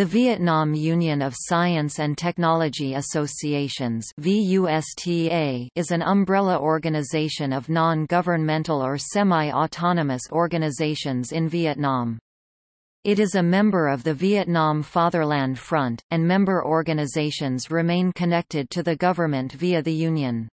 The Vietnam Union of Science and Technology Associations is an umbrella organization of non-governmental or semi-autonomous organizations in Vietnam. It is a member of the Vietnam Fatherland Front, and member organizations remain connected to the government via the Union.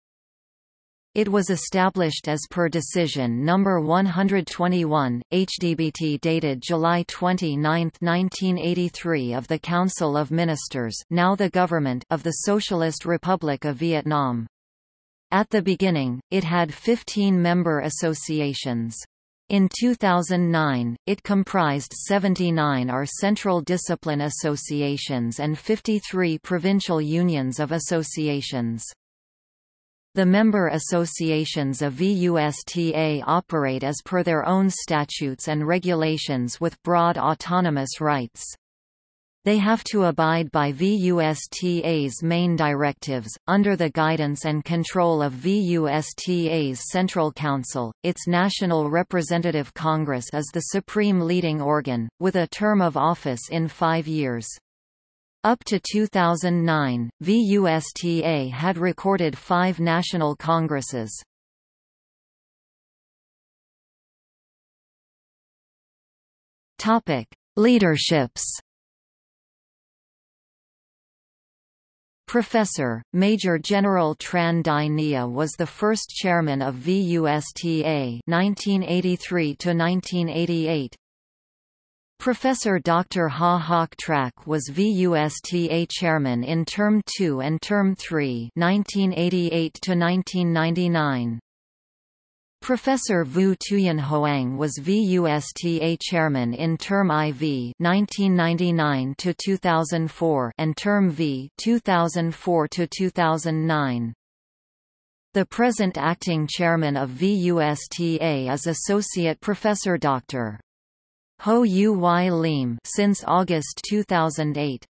It was established as per Decision No. 121, HDBT dated July 29, 1983 of the Council of Ministers now the Government of the Socialist Republic of Vietnam. At the beginning, it had 15 member associations. In 2009, it comprised 79 are central discipline associations and 53 provincial unions of associations. The member associations of VUSTA operate as per their own statutes and regulations with broad autonomous rights. They have to abide by VUSTA's main directives, under the guidance and control of VUSTA's Central Council. Its National Representative Congress is the supreme leading organ, with a term of office in five years. Up to 2009, VUSTA had recorded five national congresses. Leaderships. Professor, Major General Tran Dai Nghia was the first chairman of VUSTA 1983 to 1988. Professor Dr. Ha Hoc Trac was VUSTA chairman in Term 2 and Term 3 1988 Professor Vu Tuyen Hoang was VUSTA chairman in Term IV 1999 to 2004 and Term V 2004 to -2009. The present acting chairman of VUSTA is Associate Professor Dr. Ho Uy Liem since August 2008.